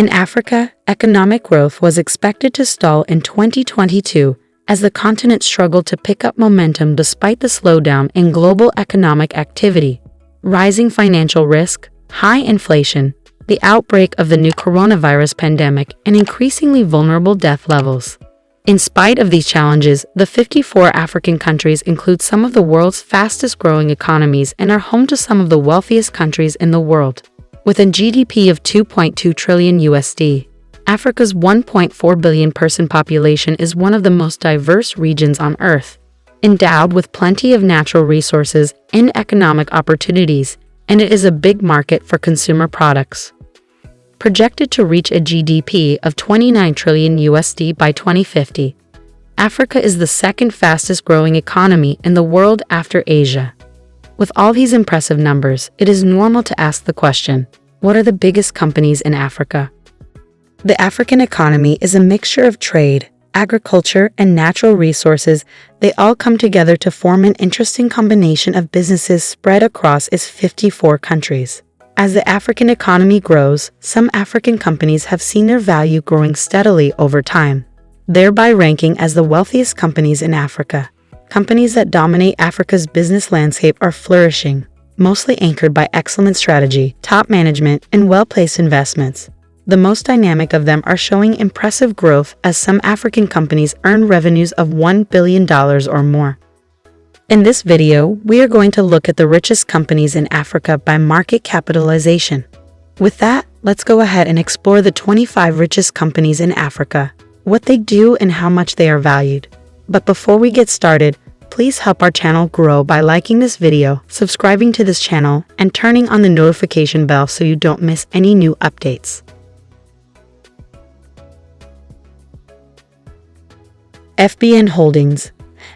In Africa, economic growth was expected to stall in 2022 as the continent struggled to pick up momentum despite the slowdown in global economic activity. Rising financial risk, high inflation, the outbreak of the new coronavirus pandemic, and increasingly vulnerable death levels. In spite of these challenges, the 54 African countries include some of the world's fastest growing economies and are home to some of the wealthiest countries in the world. With a GDP of 2.2 trillion USD, Africa's 1.4 billion person population is one of the most diverse regions on Earth, endowed with plenty of natural resources and economic opportunities, and it is a big market for consumer products. Projected to reach a GDP of 29 trillion USD by 2050, Africa is the second fastest growing economy in the world after Asia. With all these impressive numbers, it is normal to ask the question, what are the biggest companies in Africa? The African economy is a mixture of trade, agriculture, and natural resources. They all come together to form an interesting combination of businesses spread across its 54 countries. As the African economy grows, some African companies have seen their value growing steadily over time, thereby ranking as the wealthiest companies in Africa. Companies that dominate Africa's business landscape are flourishing, mostly anchored by excellent strategy, top management, and well-placed investments. The most dynamic of them are showing impressive growth as some African companies earn revenues of $1 billion or more. In this video, we are going to look at the richest companies in Africa by market capitalization. With that, let's go ahead and explore the 25 richest companies in Africa, what they do and how much they are valued. But before we get started, please help our channel grow by liking this video, subscribing to this channel, and turning on the notification bell so you don't miss any new updates. FBN Holdings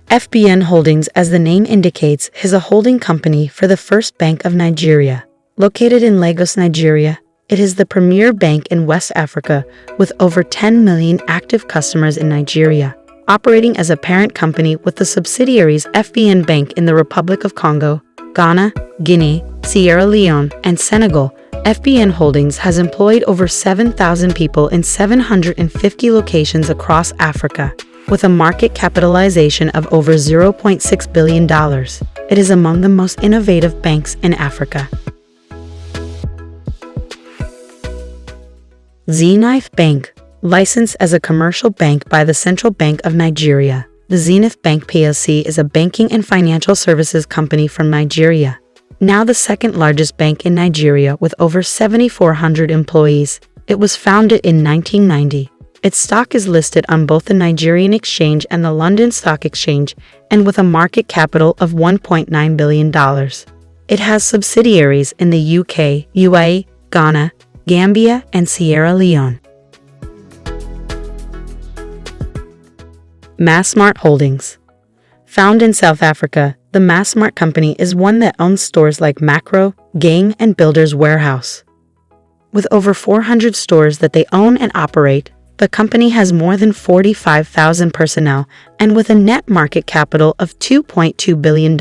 FBN Holdings, as the name indicates, is a holding company for the First Bank of Nigeria. Located in Lagos, Nigeria, it is the premier bank in West Africa with over 10 million active customers in Nigeria, operating as a parent company with the subsidiaries FBN Bank in the Republic of Congo, Ghana, Guinea, Sierra Leone, and Senegal. FBN Holdings has employed over 7,000 people in 750 locations across Africa with a market capitalization of over $0.6 billion. It is among the most innovative banks in Africa. Zenith Bank, licensed as a commercial bank by the Central Bank of Nigeria. The Zenith Bank plc is a banking and financial services company from Nigeria, now the second largest bank in Nigeria with over 7,400 employees. It was founded in 1990. Its stock is listed on both the Nigerian Exchange and the London Stock Exchange, and with a market capital of $1.9 billion. It has subsidiaries in the UK, UAE, Ghana, Gambia, and Sierra Leone. Massmart Holdings Found in South Africa, the Massmart company is one that owns stores like Makro, Gang, and Builders Warehouse. With over 400 stores that they own and operate, the company has more than 45,000 personnel and with a net market capital of $2.2 billion.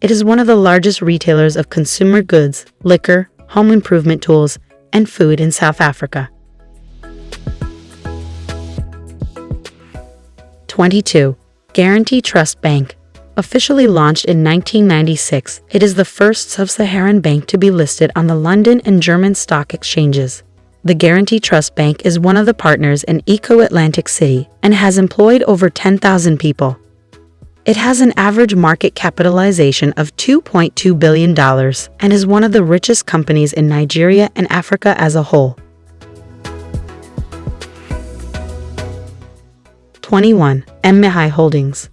It is one of the largest retailers of consumer goods, liquor, home improvement tools, and food in South Africa. 22. Guaranty Trust Bank Officially launched in 1996, it is the first sub-Saharan bank to be listed on the London and German stock exchanges. The Guaranty Trust Bank is one of the partners in Eko Atlantic City and has employed over 10,000 people. It has an average market capitalization of $2.2 billion and is one of the richest companies in Nigeria and Africa as a whole. 21. MMI Holdings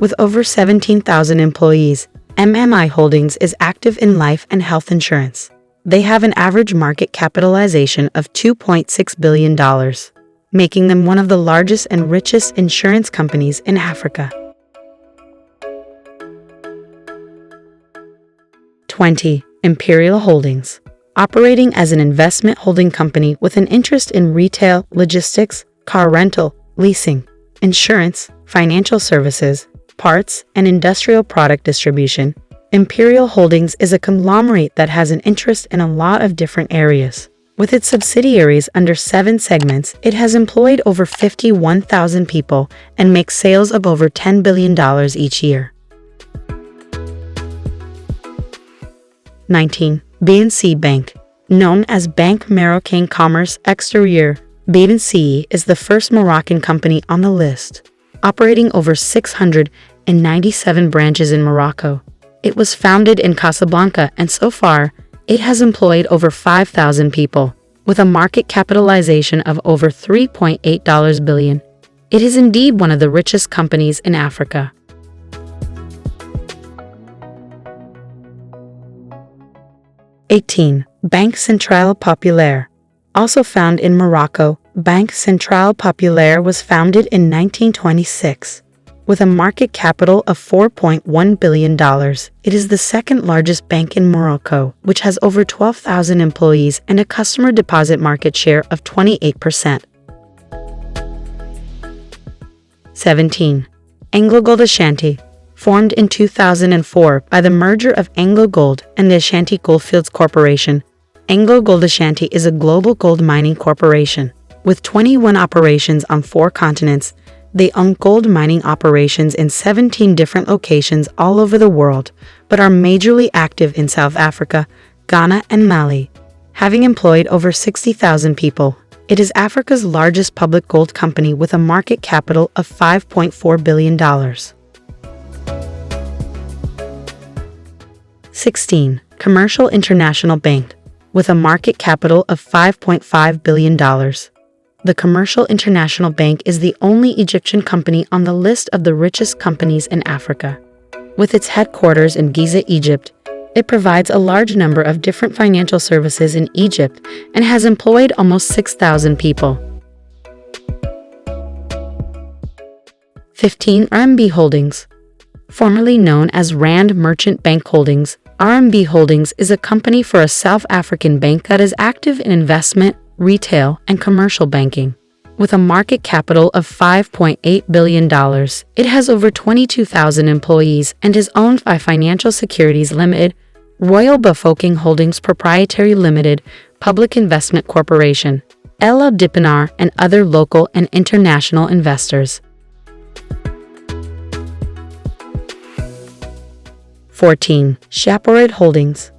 With over 17,000 employees, MMI Holdings is active in life and health insurance. They have an average market capitalization of $2.6 billion, making them one of the largest and richest insurance companies in Africa. 20. Imperial Holdings Operating as an investment holding company with an interest in retail, logistics, car rental, leasing, insurance, financial services, parts, and industrial product distribution, Imperial Holdings is a conglomerate that has an interest in a lot of different areas. With its subsidiaries under seven segments, it has employed over 51,000 people and makes sales of over $10 billion each year. 19. BNC Bank Known as Bank Marocain Commerce Exterieur, BNC is the first Moroccan company on the list, operating over 697 branches in Morocco. It was founded in Casablanca and so far, it has employed over 5,000 people, with a market capitalization of over $3.8 billion. It is indeed one of the richest companies in Africa. Eighteen, Banque Centrale Populaire. Also found in Morocco, Banque Centrale Populaire was founded in 1926. With a market capital of $4.1 billion, it is the second largest bank in Morocco, which has over 12,000 employees and a customer deposit market share of 28%. 17. AngloGold Ashanti Formed in 2004 by the merger of AngloGold and the Ashanti Goldfields Corporation, AngloGold Ashanti is a global gold mining corporation. With 21 operations on four continents, they own gold mining operations in 17 different locations all over the world, but are majorly active in South Africa, Ghana, and Mali. Having employed over 60,000 people, it is Africa's largest public gold company with a market capital of $5.4 billion. 16. Commercial International Bank, with a market capital of $5.5 billion. The Commercial International Bank is the only Egyptian company on the list of the richest companies in Africa. With its headquarters in Giza, Egypt, it provides a large number of different financial services in Egypt and has employed almost 6,000 people. 15. RMB Holdings Formerly known as Rand Merchant Bank Holdings, RMB Holdings is a company for a South African bank that is active in investment, retail, and commercial banking. With a market capital of $5.8 billion, it has over 22,000 employees and is owned by Financial Securities Limited, Royal Bafokeng Holdings Proprietary Limited, Public Investment Corporation, Ella Dippenaar, and other local and international investors. 14. Shoprite Holdings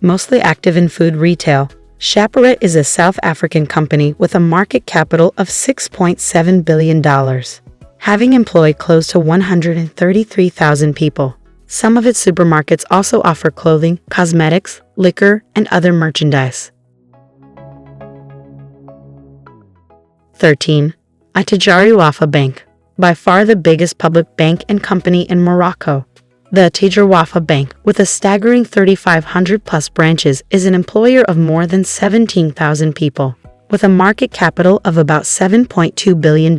Mostly active in food retail, Shoprite is a South African company with a market capital of $6.7 billion, having employed close to 133,000 people. Some of its supermarkets also offer clothing, cosmetics, liquor, and other merchandise. 13. Attijari Wafa Bank, by far the biggest public bank and company in Morocco, the Attijari Wafa Bank, with a staggering 3,500 plus branches, is an employer of more than 17,000 people, with a market capital of about $7.2 billion.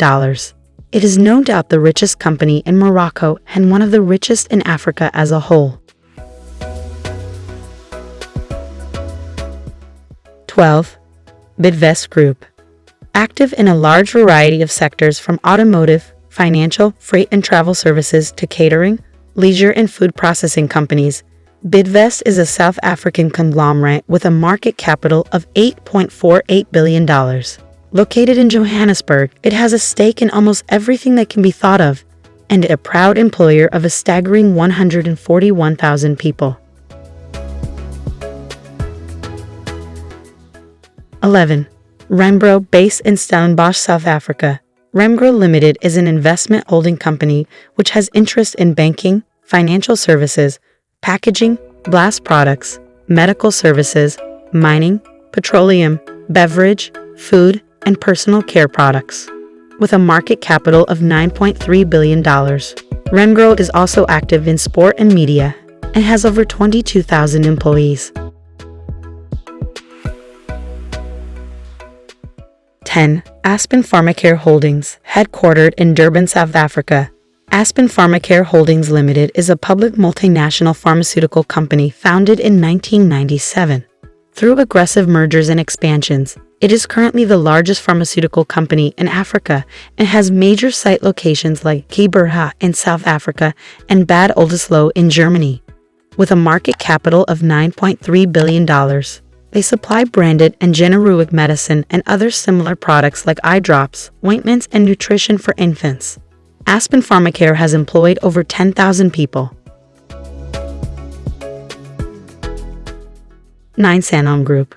It is no doubt the richest company in Morocco and one of the richest in Africa as a whole. 12. Bidvest Group Active in a large variety of sectors from automotive, financial, freight and travel services to catering, leisure and food processing companies, Bidvest is a South African conglomerate with a market capital of $8.48 billion. Located in Johannesburg, it has a stake in almost everything that can be thought of, and a proud employer of a staggering 141,000 people. 11. Remgro, based in Stellenbosch, South Africa, Remgro Limited is an investment holding company which has interest in banking, financial services, packaging, blast products, medical services, mining, petroleum, beverage, food, and personal care products. With a market capital of $9.3 billion, Remgro is also active in sport and media and has over 22,000 employees. 10. Aspen Pharmacare Holdings, headquartered in Durban, South Africa. Aspen Pharmacare Holdings Limited is a public multinational pharmaceutical company founded in 1997. Through aggressive mergers and expansions, it is currently the largest pharmaceutical company in Africa and has major site locations like Gqeberha in South Africa and Bad Oldesloe in Germany. With a market capital of $9.3 billion, They supply branded and generic medicine and other similar products like eye drops, ointments, and nutrition for infants. Aspen Pharmacare has employed over 10,000 people. 9 Sanlam Group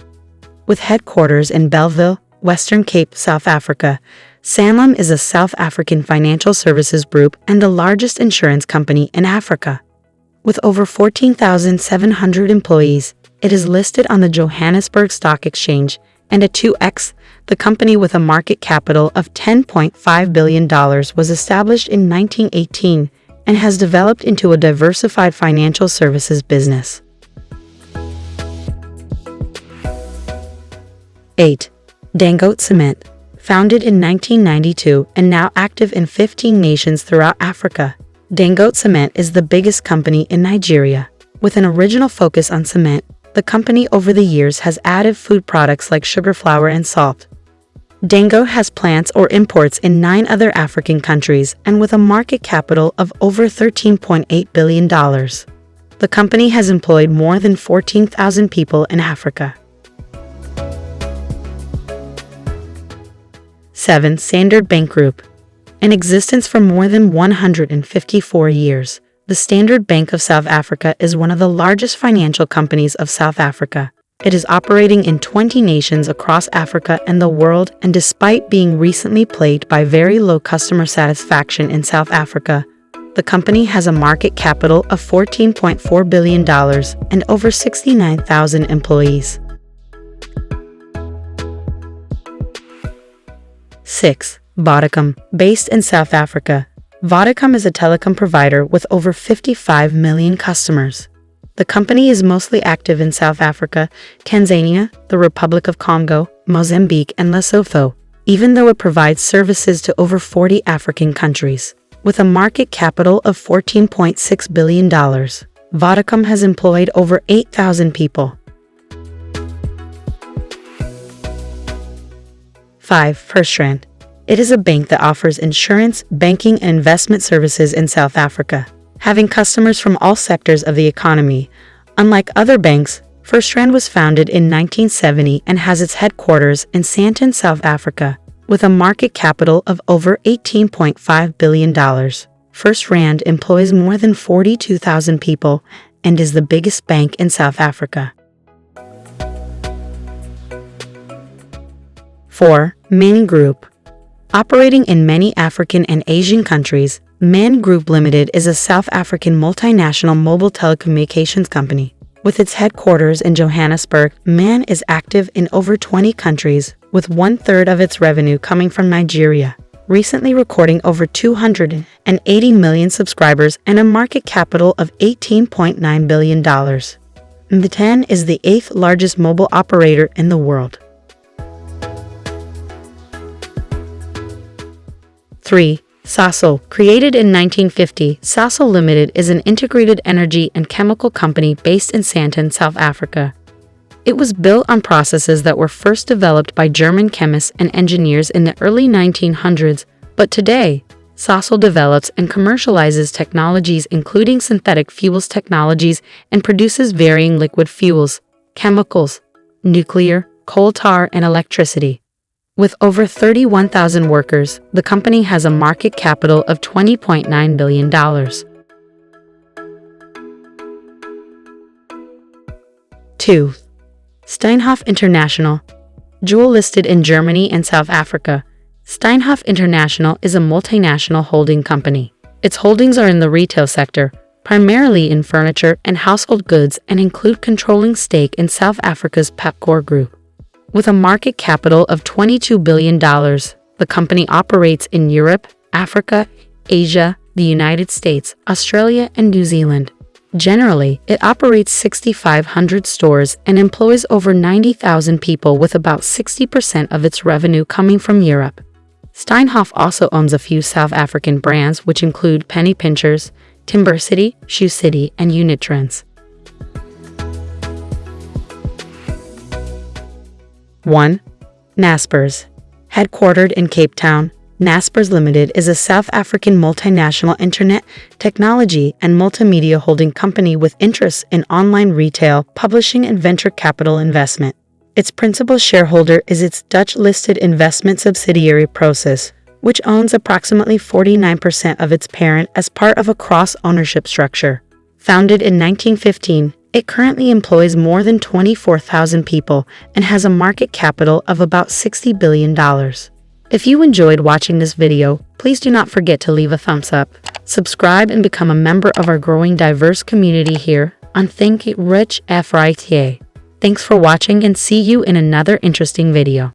With headquarters in Bellville, Western Cape, South Africa, Sanlam is a South African financial services group and the largest insurance company in Africa. With over 14,700 employees, it is listed on the Johannesburg Stock Exchange and at 2x, the company with a market capital of $10.5 billion was established in 1918 and has developed into a diversified financial services business. 8. Dangote Cement Founded in 1992 and now active in 15 nations throughout Africa, Dangote Cement is the biggest company in Nigeria. With an original focus on cement, the company over the years has added food products like sugar flour and salt. Dango has plants or imports in nine other African countries and with a market capital of over $13.8 billion. The company has employed more than 14,000 people in Africa. 7. Standard Bank Group In existence for more than 154 years, the Standard Bank of South Africa is one of the largest financial companies of South Africa. It is operating in 20 nations across Africa and the world, and despite being recently plagued by very low customer satisfaction in South Africa, the company has a market capital of $14.4 billion and over 69,000 employees. 6. Vodacom, based in South Africa, Vodacom is a telecom provider with over 55 million customers. The company is mostly active in South Africa, Tanzania, the Republic of Congo, Mozambique, and Lesotho, even though it provides services to over 40 African countries. With a market capital of $14.6 billion, Vodacom has employed over 8,000 people. 5. FirstRand it is a bank that offers insurance, banking, and investment services in South Africa, having customers from all sectors of the economy. Unlike other banks, FirstRand was founded in 1970 and has its headquarters in Sandton, South Africa, with a market capital of over $18.5 billion. FirstRand employs more than 42,000 people and is the biggest bank in South Africa. 4. MTN Group Operating in many African and Asian countries, MTN Group Limited is a South African multinational mobile telecommunications company. With its headquarters in Johannesburg, MAN is active in over 20 countries, with one-third of its revenue coming from Nigeria, recently recording over 280 million subscribers and a market capital of $18.9 billion. MTN is the eighth largest mobile operator in the world. 3. Sasol. Created in 1950, Sasol Limited is an integrated energy and chemical company based in Sandton, South Africa. It was built on processes that were first developed by German chemists and engineers in the early 1900s, but today, Sasol develops and commercializes technologies including synthetic fuels technologies and produces varying liquid fuels, chemicals, nuclear, coal tar, and electricity. With over 31,000 workers, the company has a market capital of $20.9 billion. 2. Steinhoff International Jewel listed in Germany and South Africa, Steinhoff International is a multinational holding company. Its holdings are in the retail sector, primarily in furniture and household goods and include controlling stake in South Africa's Pepkor Group. With a market capital of $22 billion, the company operates in Europe, Africa, Asia, the United States, Australia, and New Zealand. Generally, it operates 6,500 stores and employs over 90,000 people with about 60% of its revenue coming from Europe. Steinhoff also owns a few South African brands which include Penny Pinchers, Timber City, Shoe City, and Unitrans. 1. Naspers. Headquartered in Cape Town, Naspers Limited is a South African multinational internet, technology, and multimedia holding company with interests in online retail, publishing, and venture capital investment. Its principal shareholder is its Dutch-listed investment subsidiary Prosus, which owns approximately 49% of its parent as part of a cross-ownership structure. Founded in 1915, it currently employs more than 24,000 people and has a market capital of about $60 billion. If you enjoyed watching this video, please do not forget to leave a thumbs up, subscribe and become a member of our growing diverse community here on Think Rich FRITA. Thanks for watching and see you in another interesting video.